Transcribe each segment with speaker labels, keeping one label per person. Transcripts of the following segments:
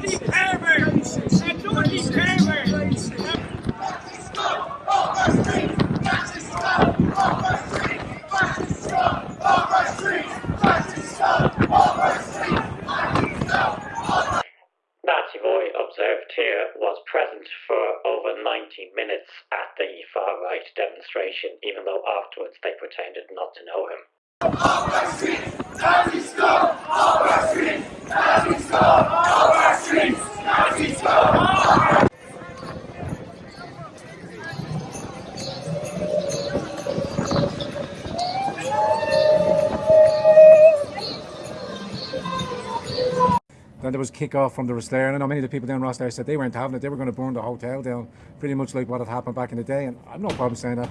Speaker 1: Dorothy Pervert!
Speaker 2: That boy observed here was present for over 90 minutes at the far right demonstration, even though afterwards they pretended not to know him.
Speaker 3: Then there was kick-off from the Rosslare, and I know many of the people down Rosslare said they weren't having it, they were going to burn the hotel down, pretty much like what had happened back in the day, and I've no problem saying that.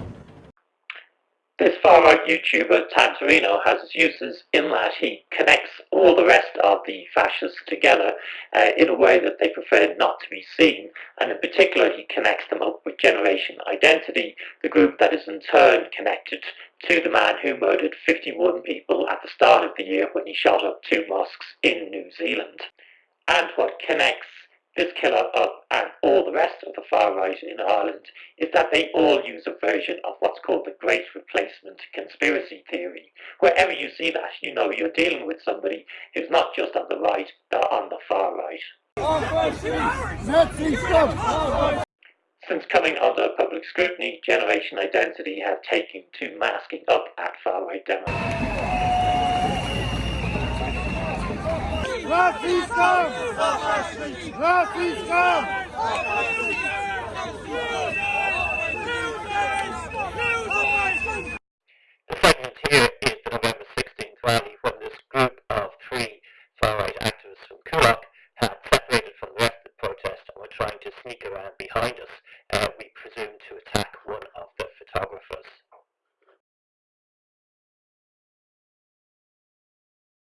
Speaker 2: This far-right YouTuber, Grand Torino, has uses in that he connects all the rest of the fascists together uh, in a way that they prefer not to be seen, and in particular he connects them up with Generation Identity, the group that is in turn connected to the man who murdered 51 people at the start of the year when he shot up two mosques in New Zealand. And what connects this killer up and all the rest of the far right in Ireland is that they all use a version of what's called the Great Replacement conspiracy theory. Wherever you see that, you know you're dealing with somebody who's not just on the right, but on the far right. Since coming under public scrutiny, Generation Identity have taken to masking up at far-right demos. Nazis! The fragment here
Speaker 4: is the
Speaker 2: November 16th rally
Speaker 4: when this
Speaker 2: group of three
Speaker 4: far-right
Speaker 2: activists from Coolock
Speaker 4: had separated
Speaker 2: from the rest of the protest and were trying to sneak around behind us. Uh,